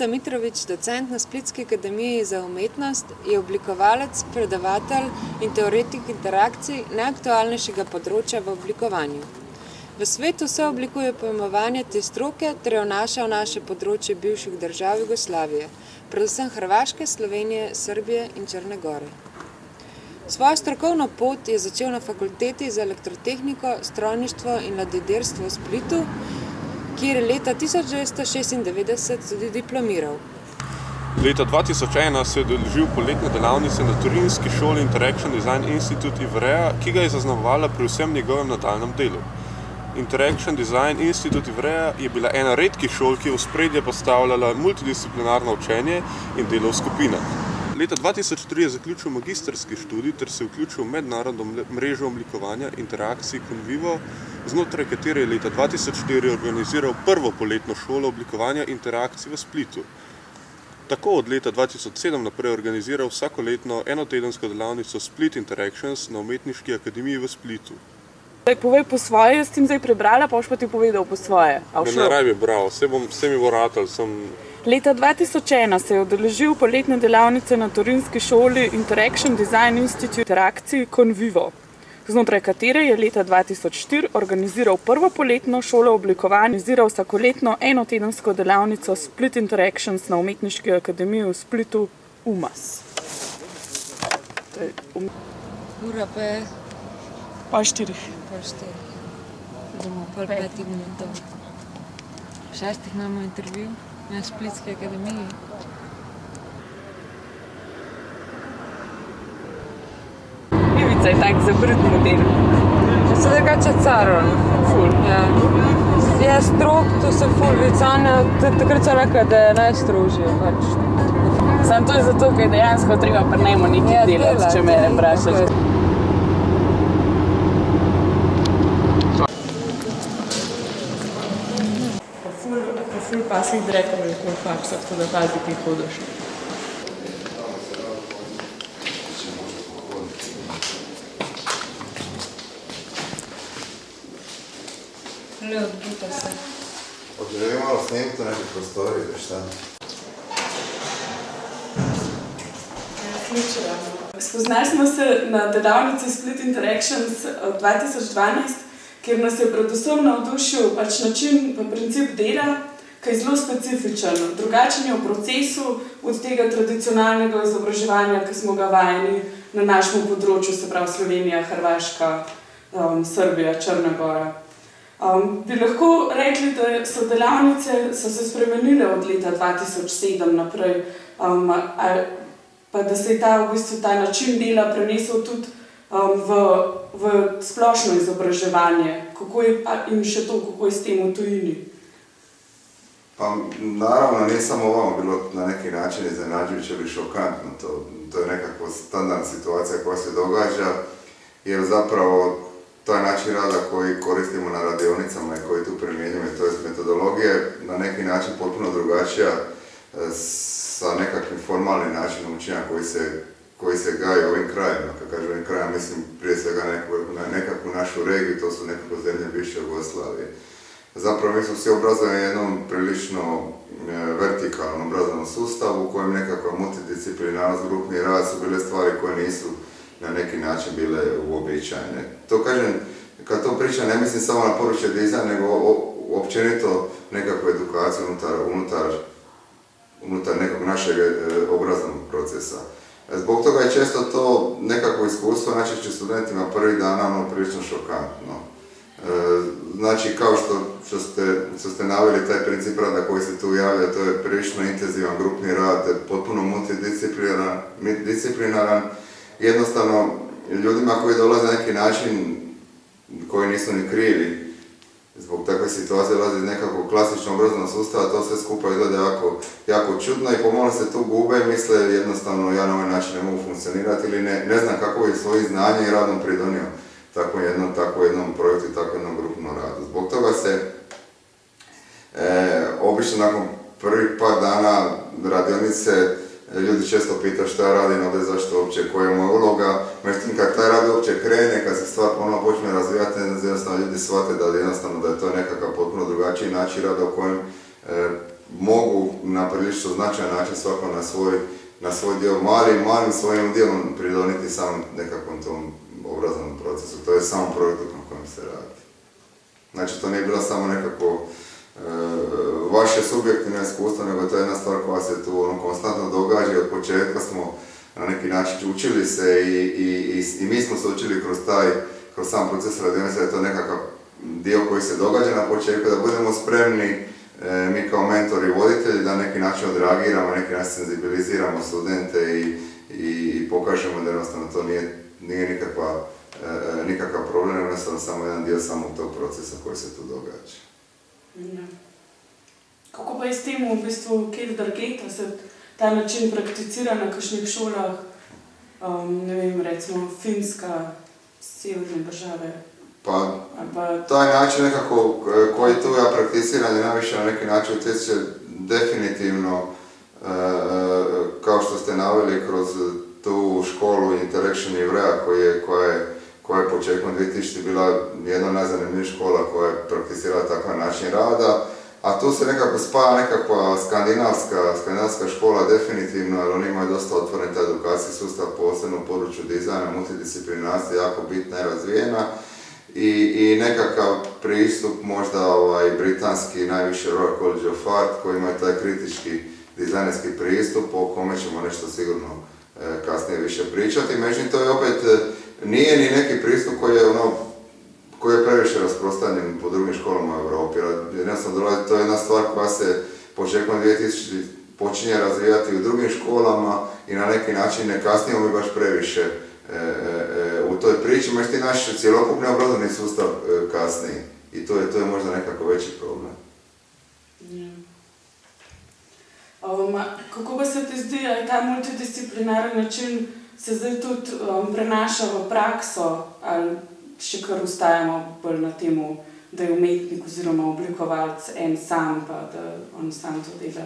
Ivica Mitrović, docent na Splitski akademiji za umetnost, je oblikovalec, predavatelj in teoretik interakcij najaktualnejšega področja v oblikovanju. V svetu sooblikuje pojmovanje te stroke ter jo vnaša v naše področje bivših držav Jugoslavije, predvsem Hrvaške, Slovenije, Srbije in Črne gore. Svojo strokovno pot je začel na fakulteti za elektrotehniko, strojništvo in ladjedelstvo v Splitu, kjer je leta 1996 tudi diplomiral. Leta 2001 se je udeležil poletne delavnice na turinski šoli Interaction Design Institute Ivrea, ki ga je zaznamovala pri vsem njegovem nadaljnjem delu. Interaction Design Institute Ivrea je bila ena redkih šol, ki je v spredje postavljala multidisciplinarno učenje in delo v skupinah. Leta 2003 je zaključil magistrski študij ter se vključil v mednarodno mrežo oblikovanja interakcij Convivo, znotraj katere je leta 2004 organiziral prvo poletno šolo oblikovanja interakcij v Splitu. Tako od leta 2007 naprej organiziral vsakoletno enotedensko delavnico Split Interactions na Umetniški akademiji v Splitu. Povej po svoje, jaz sem zdaj prebrala, pa boš pa ti povedal po svoje. Ne raj bi bral, vse, bom, vse mi bo ratal, sem... Leta 2001 se je odeležil poletne delavnice na Turinski šoli Interaction Design Institute interakcij Convivo znotraj katere je leta 2004 organiziral prvo poletno šolo oblikovanja, organiziral vsakoletno enotedensko delavnico Split Interactions na Umetniški akademiji v Splitu UMAS. Um... Ura pa je? Pa štirih. Pa štirih. Bomo pol petih minutov. Šestih imamo intervju na Splitski akademiji. je tak zabrt model. Se drugače caro. Ful. Ja. Je strok, to se ful vicanja, takrat so rekla, da je najstrožje. Pač. Sam to je zato, ker dejansko treba pri njemu nekaj ja, delati, dela, če me vprašaš. Ful pa si direktno v faksu, tako da pazi, ki hodiš. Ne odbuta se. Želim malo snimiti u nekoj prostoriji, da šta? Spoznali smo se na delavnici Split Interactions od 2012, kjer nas je predvsem navdušil pač način pa princip dela, ki je zelo specifičen. Drugačen je v procesu od tega tradicionalnega izobraževanja, ki smo ga vajeni na našem področju, se pravi Slovenija, Hrvaška, um, Srbija, Črna Gora. Um, bi lahko rekli, da so delavnice so se spremenile od leta 2007 naprej, um, ali, pa da se je ta, v bistvu, ta način dela prenesel tudi um, v, v splošno izobraževanje kako je, in še to, kako je s tem v tujini. Pa naravno nije samo ovo bilo na neki način iznenađujuće ili šokantno, to, to je nekakva standardna situacija koja se događa, jer zapravo taj način rada koji koristimo na radionicama i koji tu primjenjujemo, to je metodologije, na neki način potpuno drugačija e, sa nekakvim formalnim načinom učenja koji se, koji se gaje ovim krajima. Kad kažem ovim krajima, mislim prije svega na nekakvu našu regiju, to su nekako zemlje bivše Jugoslavije. Zapravo mi smo svi obrazovani jednom prilično e, vertikalnom obrazovnom sustavu u kojem nekakva multidisciplinarnost, grupni rad su bile stvari koje nisu na neki način bile uobičajene. To kažem, kad to pričam ne mislim samo na područje dizajna, nego općenito nekakvu edukaciju unutar, unutar, unutar nekog našeg e, obrazovnog procesa. Zbog toga je često to nekako iskustvo najčešće studentima prvih dana ono prilično šokantno. Znači, kao što, ste, što naveli taj princip rada koji se tu javlja, to je prilično intenzivan grupni rad, potpuno multidisciplinaran, jednostavno ljudima koji dolaze na neki način koji nisu ni krivi zbog takve situacije dolaze iz nekakvog klasičnog obrazovnog sustava, to sve skupa izgleda jako, jako čudno i pomalo se tu gube i misle jednostavno ja na ovaj način ne mogu funkcionirati ili ne, ne znam kako je svoji znanje i radom pridonio tako jednom, tako jednom projektu i tako jednom grupnom radu. Zbog toga se e, obično nakon prvih par dana radionice ljudi često pitaju šta ja radim ovdje, zašto uopće, koja je moja uloga. Međutim, kad taj rad uopće krene, kad se stvar ponovno počne razvijati, jednostavno ljudi shvate da jednostavno da je to nekakav potpuno drugačiji način rada u kojem e, mogu na prilično značajan način svako na svoj, na svoj dio, malim, malim svojim dijelom pridoniti samom nekakvom tom obrazovnom procesu, to je samo projektu na kojem se radi. Znači, to nije bilo samo nekako e, vaše subjektivno iskustvo, nego to je jedna stvar koja se tu ono, konstantno događa i od početka smo na neki način učili se i, i, i, mi smo se učili kroz taj, kroz sam proces radionice, da je to nekakav dio koji se događa na početku, da budemo spremni e, mi kao mentori i voditelji da neki način odreagiramo, neki način senzibiliziramo studente i, i, pokažemo da jednostavno to nije, nije nikakva, e, nikakav problem, jednostavno samo jedan dio samog tog procesa koji se tu događa. Ja. Kako pa je s tem v bistvu kaj drgeta se ta način prakticira na kakšnih šolah, um, ne vem, recimo Finska, severne države? Pa, pa, taj način nekako koji tu ja prakticiram je najviše na neki način utječe definitivno e, kao što ste naveli kroz tu školu Interaction Ivrea koja je, koja je, koja je početkom 2000 bila jedna od najzanimljivijih škola koja je prakticirala takav način rada. A tu se nekako spaja nekakva skandinavska, skandinavska škola definitivno, jer oni imaju dosta otvoren taj edukacijski sustav, posebno u području dizajna, multidisciplinarstva jako bitna i razvijena. I, i nekakav pristup možda ovaj, britanski, najviše Royal College of Art, koji ima taj kritički dizajnerski pristup, o kome ćemo nešto sigurno kasnije više pričati. Međutim, to je opet, e, nije ni neki pristup koji je ono, koji je previše rasprostanjen po drugim školama u Europi. Jednostavno, to je jedna stvar koja se početkom 2000 počinje razvijati u drugim školama i na neki način ne kasnijemo mi baš previše E, e, e, u toj priči, ti naš cjelokupni obrazovni sustav kasni i to je, to je možda nekako veći problem. Um, kako pa se ti zdi, da je ta multidisciplinarni način se zdaj tudi um, prenaša v prakso, ali še kar ustajamo bolj na tem, da je umetnik oziroma oblikovalec en sam, pa da on sam to dela?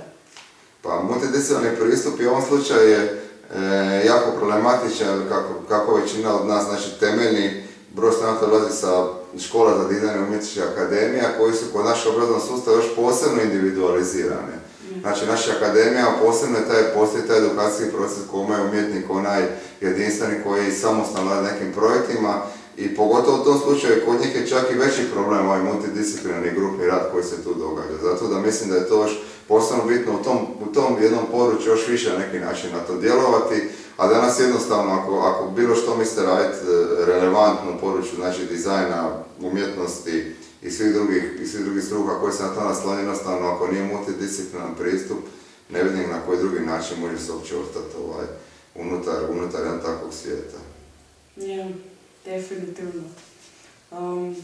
Pa multidisciplinarni pristup v ovom slučaju je e, jako problematičan, kako, kako većina od nas, znači temeljni broj studenta dolazi sa škola za dizajn umjetničkih akademija koji su kod našeg obrazovnog sustava još posebno individualizirane. Znači naša akademija posebno je taj, postoji taj edukacijski proces koji je umjetnik onaj jedinstveni koji samostalno radi nekim projektima i pogotovo u tom slučaju kod njih je čak i veći problem ovaj multidisciplinarni grupni rad koji se tu događa. Zato da mislim da je to još posebno bitno u tom, u tom jednom području još više na neki način na to djelovati, a danas jednostavno ako, ako bilo što mislite raditi e, relevantno u području znači dizajna, umjetnosti i svih drugih, i svih drugih struka koji se na to naslanje, jednostavno ako nije multidisciplinaran pristup, ne vidim na koji drugi način može se uopće ostati ovaj, unutar, unutar jedan takvog svijeta. Ja, definitivno. Um,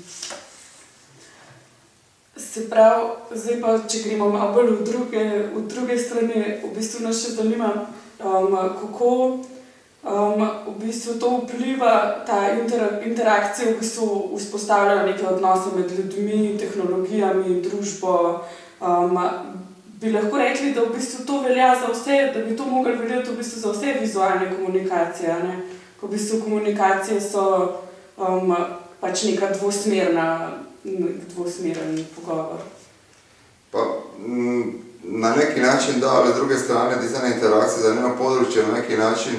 Se pravi, zdaj pa, če gremo malo bolj v druge, v druge strani, v bistvu nas še zanima, um, kako v bistvu to vpliva, ta inter, interakcija v bistvu vzpostavlja neke odnose med ljudmi, tehnologijami, družbo. Um, bi lahko rekli, da v bistvu to velja za vse, da bi to mogli veljati v bistvu za vse vizualne komunikacije. Ne? V bistvu komunikacije so um, pač neka dvosmerna dvosmeren pogovor? Pa, mm, na neki način da, ali s druge strane dizajna interakcija za nema područje na neki način,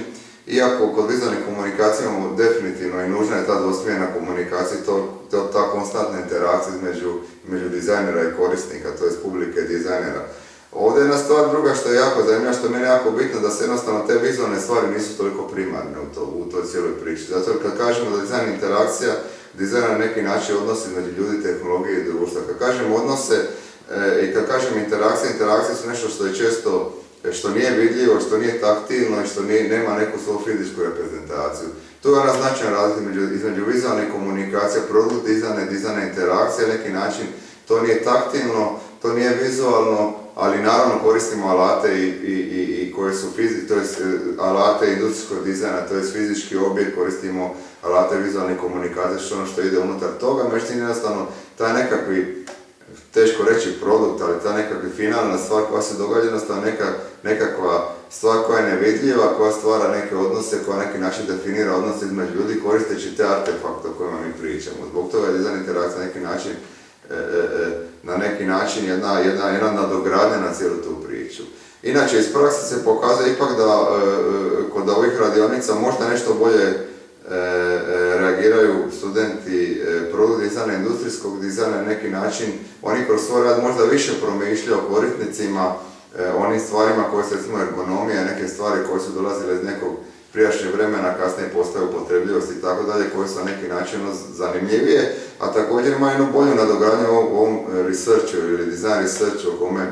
iako kod vizualnih komunikacija definitivno i nužna je ta dvosmjerna komunikacija, to, to ta konstantna interakcija između, između dizajnera i korisnika, to je publike dizajnera. Ovdje je jedna stvar druga što je jako zanimljiva, što je meni jako bitno da se jednostavno te vizualne stvari nisu toliko primarne u, to, u toj cijeloj priči. Zato kad kažemo da dizajn interakcija, dizajn na neki način odnosi među ljudi, tehnologije i društva. Kad kažem odnose e, i kad kažem interakcije, interakcije su nešto što je često, što nije vidljivo, što nije taktilno i što nije, nema neku svoju fizičku reprezentaciju. Tu je ona značajna razlika između, vizualne komunikacije, produkt dizajna i dizajna interakcija, neki način to nije taktilno, to nije vizualno, ali naravno koristimo alate i, i, i, i koje su fizi, to je alate industrijskog dizajna, to je fizički objekt, koristimo alate vizualne komunikacije, što ono što ide unutar toga, međutim jednostavno taj nekakvi, teško reći produkt, ali ta nekakva finalna stvar koja se događa, jednostavno neka, nekakva stvar koja je nevidljiva, koja stvara neke odnose, koja neki način definira odnose između ljudi koristeći te artefakte o kojima mi pričamo. Zbog toga je dizajn interakcija na neki način e, e, na neki način jedna, jedna, jedna nadogradnja na cijelu tu priču. Inače, iz prakse se pokazuje ipak da kod ovih radionica možda nešto bolje reagiraju studenti produkt dizajna, industrijskog dizajna na neki način. Oni kroz svoj rad možda više promišljaju o korisnicima, onim stvarima koje su recimo ergonomija, neke stvari koje su dolazile iz nekog prijašnje vremena, kasnije postaju upotrebljivost i tako dalje, koje su na neki način ono zanimljivije, a također ima jednu bolju nadogradnju u ovom researchu ili design researchu o kome e,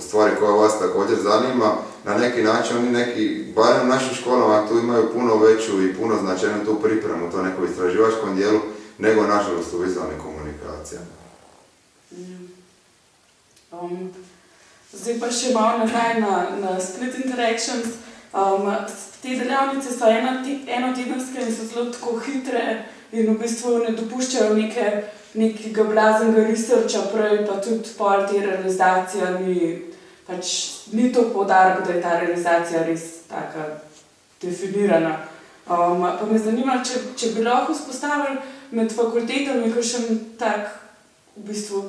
stvari koja vas također zanima, na neki način oni neki, barem u našim školama tu imaju puno veću i puno značajnu tu pripremu, to neko istraživačkom dijelu, nego nažalost u vizualnim komunikacijama. Mm. Um, zdaj pa še malo nazaj na, na Split Interactions. Um, te delavnice so enotedenske in so zelo tako hitre in v bistvu ne dopuščajo neke, nekega blaznega researcha, prej pa tudi pol te realizacije ni, pač ni to podarek, da je ta realizacija res taka definirana. Um, pa me zanima, če, če bi lahko spostavili med fakultetami kakšen tak, v bistvu,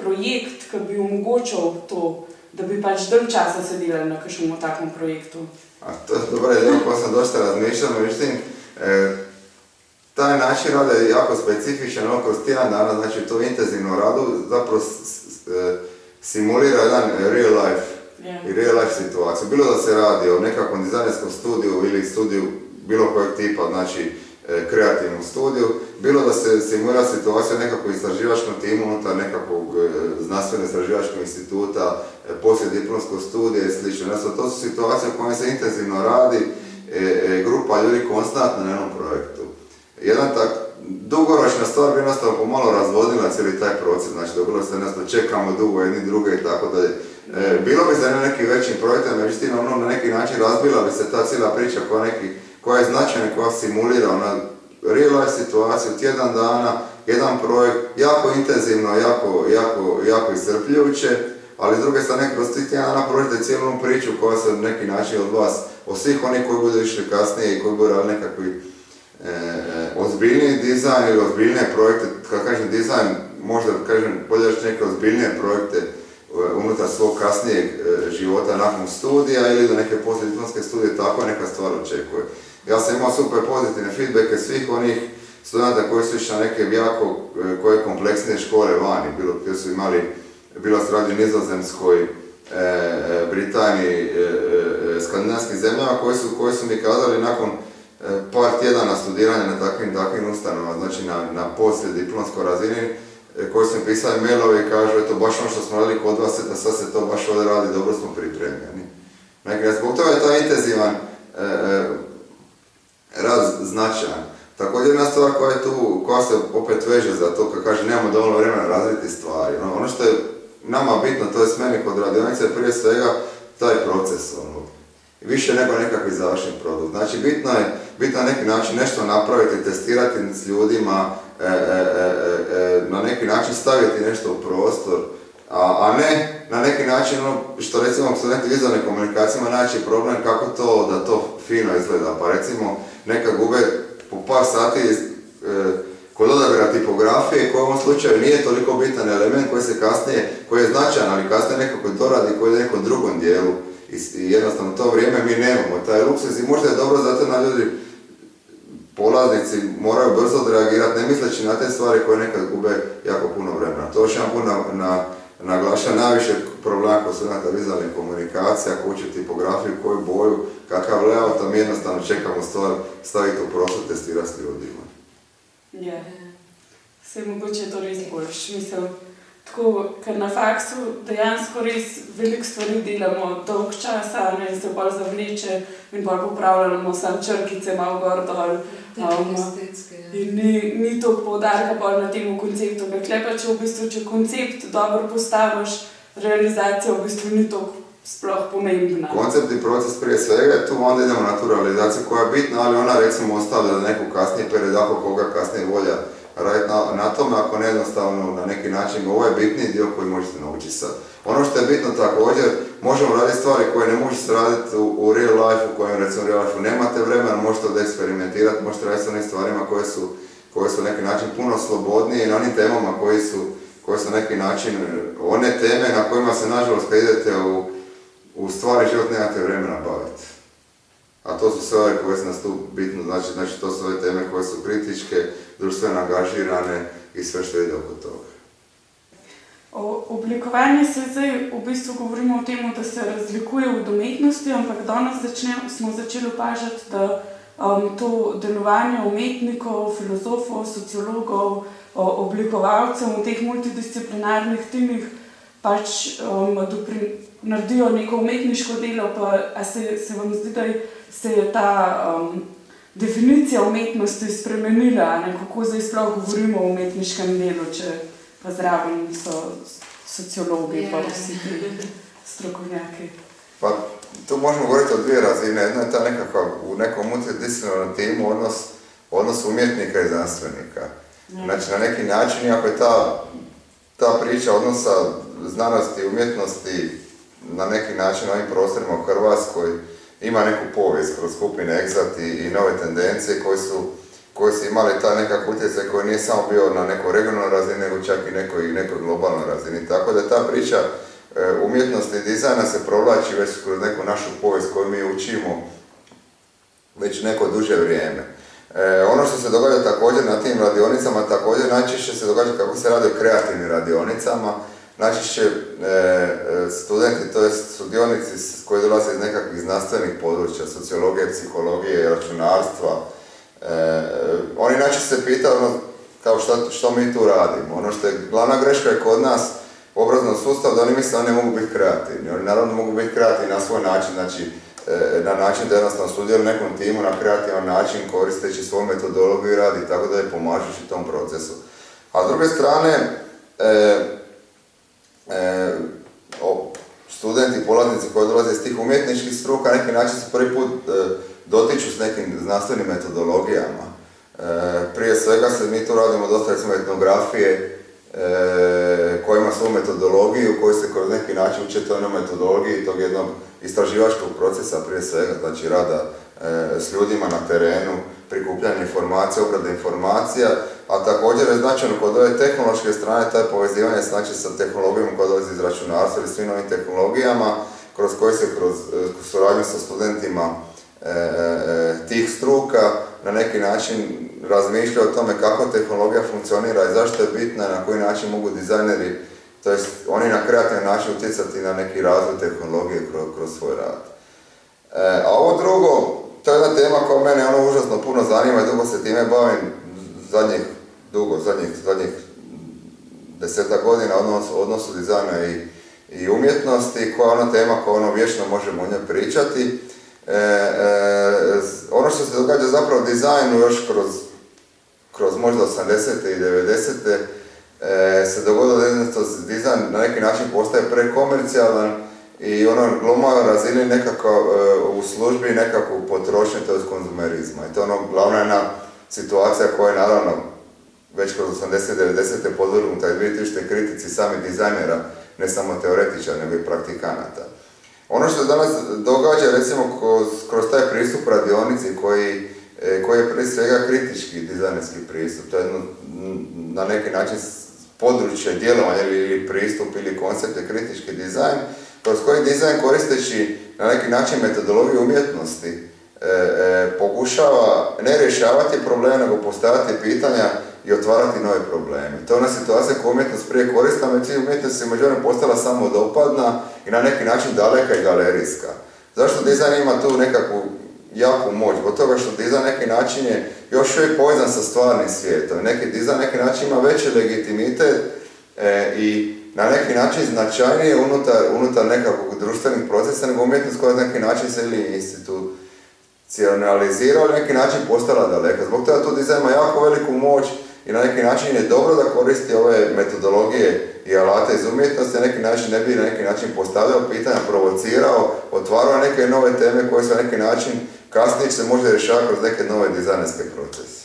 projekt, ki bi omogočal to, da bi pač dalj časa sedeli na kakšnem takem projektu. A to je dobro, pa sam dosta razmišljao, međutim, e, taj način rada je jako specifičan, ono kroz tjedan dana, znači to intenzivno radu, zapravo e, simulira jedan real life i real life situaciju. Bilo da se radi o nekakvom dizajnerskom studiju ili studiju bilo kojeg tipa, znači e, kreativnom studiju, bilo da se simulira situacija nekakvog istraživačkom timu unutar nekakvog e, znanstveno istraživačkog instituta, e, poslije diplomskog studija i sl. Znači, to su situacije u kojima se intenzivno radi, grupa ljudi konstantno na jednom projektu. Jedan tak, dugoročna stvar bi jednostavno pomalo razvodila cijeli taj proces, znači dobilo se jednostavno čekamo dugo jedni druge i tako dalje. bilo bi za neki većim projektom, međutim ono na neki način razbila bi se ta cijela priča koja, neki, koja je značajna, koja simulira ona real life situaciju, tjedan dana, jedan projekt, jako intenzivno, jako, jako, jako iscrpljujuće, ali s druge strane kroz tri tjedana prođete cijelu priču koja se na neki način od vas, od svih onih koji budu išli kasnije i koji budu radili nekakvi e, ozbiljniji dizajn ili ozbiljnije projekte, kad kažem dizajn, možda kažem bolje neke ozbiljnije projekte e, unutar svog kasnijeg e, života nakon studija ili do neke poslijediplomske studije, tako neka stvar očekuje. Ja sam imao super pozitivne feedbacke svih onih studenta koji su išli na neke jako e, koje kompleksne škole vani, bilo gdje su imali, bilo se radi Nizozemskoj, e, e, Britaniji, skandinavskim zemljama koji su, koji su mi kazali nakon par tjedana studiranja na takvim, takvim ustanovama, znači na, na poslije diplomskoj razini, koji su mi pisali mailove i kažu, eto, baš ono što smo radili kod vas, da sad se to baš ovdje radi, dobro smo pripremljeni. Dakle, zbog toga je to intenzivan rad značajan. Također jedna stvar koja je tu, koja se opet veže za to, kad kaže nemamo dovoljno vremena razviti stvari. Ono, ono što je nama bitno, to je meni kod radionice, prije svega taj proces. Ono, više nego nekakvi završni produkt. Znači bitno je, bitno na neki način nešto napraviti, testirati s ljudima, e, e, e, na neki način staviti nešto u prostor, a, ne na neki način ono što recimo studenti vizualne komunikacijama naći problem kako to da to fino izgleda. Pa recimo neka gube po par sati kod odabira tipografije koji u ovom slučaju nije toliko bitan element koji se kasnije, koji je značajan, ali kasnije nekako doradi koji je u nekom drugom dijelu. I, jednostavno to vrijeme mi nemamo, taj luksus i možda je dobro zato na ljudi polaznici moraju brzo odreagirati, ne misleći na te stvari koje nekad gube jako puno vremena. To još jedan put na, na najviše problema kod studenta vizualnih komunikacija, ako uče tipografiju, koju boju, kakav layout, a jednostavno čekamo stvar staviti u prostor, testirati s ljudima. Ja, se mogoče to res boljš. Tako, ker na faksu dejansko res veliko stvari delamo dolg časa ne, se bolj zavleče in bolj popravljamo sam črkice malo gor dol. Um, in ni, ni to poudarka bolj na tem konceptu. Klepa, če v bistvu, če koncept dobro postaviš, realizacija v bistvu ni to sploh pomembna. Koncept i proces prije svega je tu, onda idemo na tu realizaciju koja je bitna, ali ona recimo ostavlja da neku kasnije period, ako koga kasnije volja raditi na, na tome, ako ne jednostavno na neki način, ovo je bitni dio koji možete naučiti sad. Ono što je bitno također, možemo raditi stvari koje ne možete raditi u, u real life, u kojem recimo real life nemate vremena, možete da eksperimentirati, možete raditi s onim stvarima koje su koji su na neki način puno slobodniji na onim temama koji su, koji su na neki način one teme na kojima se nažalost kad idete u, u stvari život nemate vremena baviti. A to su sve ove koje su nas tu bitno, znači, znači to su ove teme koje su kritičke, društveno angažirane i sve što ide oko toga. O oblikovanju se zdaj v bistvu govorimo o tem, da se razlikuje od umetnosti, ampak danes začne, smo začeli opažati, da um, to delovanje umetnikov, filozofov, sociologov, o, oblikovalcev v teh multidisciplinarnih timih pač um, dopri, naredijo neko umetniško delo, pa a se, se vam zdi, da se je ta um, definicija umetnosti spremenila, ne? kako zdaj sploh govorimo o umetniškem delu, če pa zraven so sociologi, pa vsi ti strokovnjaki. Pa tu možemo govoriti o dvije razine. Jedna je ta nekakav u nekom multidisciplinarnom timu odnos, odnos umjetnika i znanstvenika. Znači na neki način, iako je ta, ta priča odnosa znanosti i umjetnosti na neki način na ovim prostorima u Hrvatskoj ima neku povijest kroz skupine Exat i, nove tendencije koje su, koje su imali taj nekakav utjecaj koji nije samo bio na nekoj regionalnoj razini, nego čak i nekoj, nekoj globalnoj razini. Tako da ta priča e, umjetnosti i dizajna se provlači već kroz neku našu povijest koju mi učimo već neko duže vrijeme. E, ono što se događa također na tim radionicama, također najčešće se događa kako se radi o kreativnim radionicama, najčešće e, e studenti, to jest sudionici koji dolaze iz nekakvih znanstvenih područja, sociologije, psihologije, računarstva, e, oni najčešće se pitaju ono, kao što, što mi tu radimo. Ono što je glavna greška je kod nas u obraznom sustavu da oni misle da oni mogu biti kreativni. Oni naravno mogu biti kreativni na svoj način, znači E, na način da jednostavno sudjeluju nekom timu na kreativan način koristeći svoju metodologiju i radi tako da je pomažeš tom procesu. A s druge strane, e, e, studenti, polaznici koji dolaze iz tih umjetničkih struka, neki način se prvi put e, dotiču s nekim znanstvenim metodologijama. E, prije svega se mi tu radimo dosta recimo etnografije, koja ima svoju metodologiju, koji se kroz neki način uče toj metodologiji tog jednog istraživačkog procesa prije svega, znači rada s ljudima na terenu, prikupljanje informacija, obrada informacija, a također je značajno kod ove tehnološke strane taj povezivanje znači sa tehnologijom koja dolazi iz računarstva ili svim novim tehnologijama, kroz koje se kroz suradnju sa studentima e, e, tih struka na neki način razmišlja o tome kako tehnologija funkcionira i zašto je bitna, na koji način mogu dizajneri to jest oni na kreativan način utjecati na neki razvoj tehnologije kroz, kroz svoj rad. E, a ovo drugo, to je jedna tema koja mene ono užasno puno zanima i dugo se time bavim zadnjih, dugo, zadnjih, zadnjih deseta godina odnos, odnosu dizajna i, i umjetnosti, koja je ona tema koja ono vječno možemo o njoj pričati. E, e, ono što se događa zapravo dizajnu još kroz, kroz možda 80. i 90 e, se dogodilo da dizajn na neki način postaje prekomercijalan i ono gluma razini nekako e, u službi nekakvu potrošnju, to je konzumerizma. I to je ono glavna jedna situacija koja je naravno već kroz 80-90. podvrgnuta i 2000. kritici sami dizajnera, ne samo teoretičara, nego i praktikanata. Ono što danas događa, recimo, kroz, kroz taj pristup radionici koji, e, koji je prije svega kritički dizajnerski pristup, to je jedno, na neki način područje djelovanja ili pristup ili koncept je kritički dizajn, kroz koji dizajn koristeći na neki način metodologiju umjetnosti e, e, pokušava ne rješavati probleme, nego postaviti pitanja i otvarati nove probleme. To je ona situacija koju umjetnost prije koristila, međutim umjetnost je međutim postala samo dopadna i na neki način daleka i galerijska. Zašto dizajn ima tu nekakvu jaku moć, zbog toga što dizajn neki način je još uvijek povezan sa stvarnim svijetom. Neki dizajn neki način ima veći legitimitet e, i na neki način značajnije unutar, unutar nekakvog društvenih procesa nego umjetnost koja na neki način se ili institucionalizira, na neki način postala daleka. Zbog toga tu dizajn ima jako veliku moć i na neki način je dobro da koristi ove metodologije i alate iz umjetnosti, na neki način ne bi na neki način postavljao pitanja, provocirao, otvarao neke nove teme koje su na neki način kasnije se može rješavati kroz neke nove dizajnerske procese.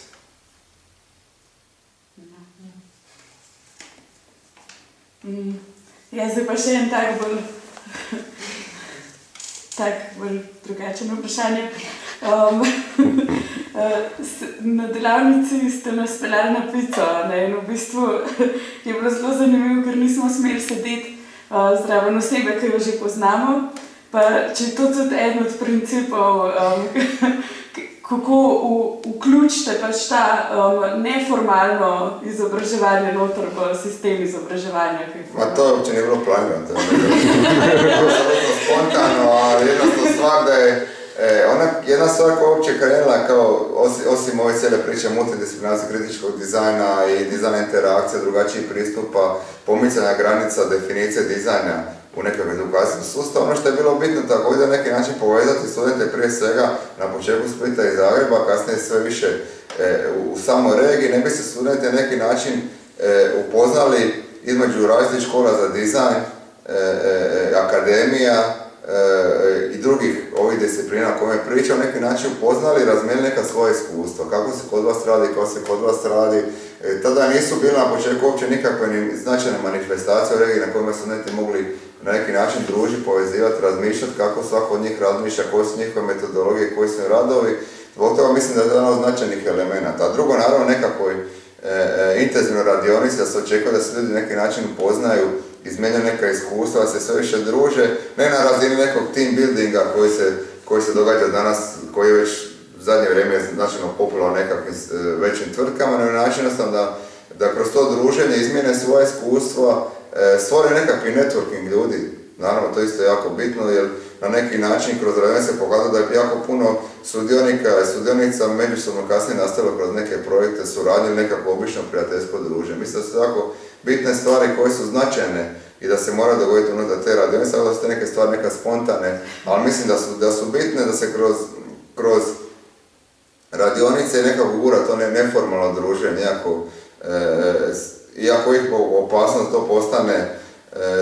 Mm. Ja, zdaj pa še en tak bolj, tak bolj drugačen vprašanje. Um, na delavnici ste nas peljali na pico ne, in v bistvu je bilo zelo zanimivo, ker nismo smeli sedeti uh, zraven osebe, ki jo že poznamo. Pa če je to tudi eden od principov, um, kako v, vključite pač ta um, neformalno izobraževanje noter v sistem izobraževanja. Ma to uopće nije bilo planirano, to je bilo spontano, ali jednostavno stvar da je, e, ona, jedna stvar koja uopće krenula kao, osim, osim ove cijele priče multidisciplinarnosti kritičkog dizajna i dizajna interakcija, drugačijih pristupa, pomicanja granica, definicije dizajna u nekom edukacijskom sustavu. Ono što je bilo bitno također na neki način povezati studente prije svega na početku Splita i Zagreba, kasnije sve više e, u, u samoj regiji, ne bi se studenti na neki način e, upoznali između različitih škola za dizajn, e, akademija i drugih ovih disciplina o kojima pričam, na neki način upoznali i razmijenili neka svoja iskustva. Kako se kod vas radi, kako se kod vas radi. E, tada nisu bile na početku uopće nikakve ni značajne manifestacije u regiji na kojima su studenti mogli na neki način družiti, povezivati, razmišljati kako svako od njih razmišlja, koje su njihove metodologije, koji su radovi. Zbog toga mislim da je to jedan od značajnih elemenata. A drugo, naravno, nekakvoj e, e, intenzivnoj radionici da se očekuje da se ljudi na neki način upoznaju, izmijenjaju neka iskustva, se sve više druže, ne na razini nekog team buildinga koji se, koji se događa danas, koji je već u zadnje vrijeme značajno popularan nekakvim e, većim tvrtkama, na način jednostavno da, da kroz to druženje izmijene svoje iskustva, e, stvore nekakvi networking ljudi. Naravno, to isto je jako bitno, jer na neki način kroz radionice se pokazalo da je jako puno sudionika i sudionica međusobno kasnije nastavilo kroz neke projekte suradnje nekako obično prijateljsko druženje. Mislim da su jako bitne stvari koje su značajne i da se mora dogoditi unutar te radionice, ali da su te neke stvari neka spontane, ali mislim da su, da su bitne da se kroz, kroz radionice nekako gura to ne, neformalno druženje, iako, e, iako ih opasnost to postane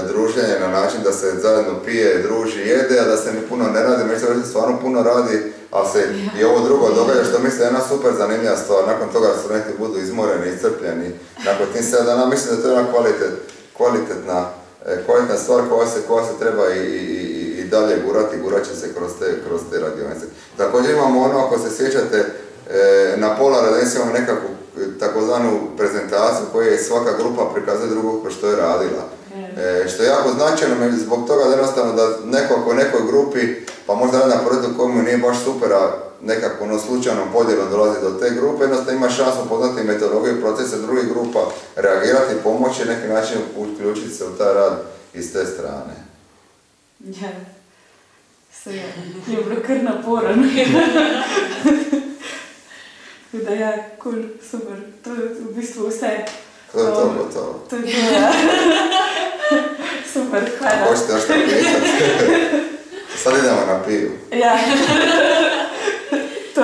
druženje na način da se zajedno pije, druži, jede, a da se ni puno ne radi, da se stvarno puno radi, ali se i ovo drugo događa što mislim da je jedna super zanimljiva stvar, nakon toga da studenti budu izmoreni, iscrpljeni, nakon tih 7 dana mislim da je to jedna kvalitet, kvalitetna, e, kvalitetna stvar koja se, koja se treba i, i, i- dalje gurati, gurat će se kroz te, kroz te radionice. Također imamo ono, ako se sjećate, e, na pola radionice imamo nekakvu e, takozvanu prezentaciju koju je svaka grupa prikazuje drugu kroz što je radila. E, što je jako značajno zbog toga da jednostavno da neko ako u nekoj grupi, pa možda radi na projektu nije baš super, a nekako ono slučajnom podjelom dolazi do te grupe, jednostavno ima šansu poznati metodologiju i procese drugih grupa, reagirati, pomoći, na neki način uključiti se u taj rad iz te strane. Ja. Se je, kar naporno. Tako da ja, kul, cool, super. To je v bistvu vse. To je to, gotovo. To je to, ja. super, hvala. Hoćete još što pitati? Sad idemo na pivu. Ja. to,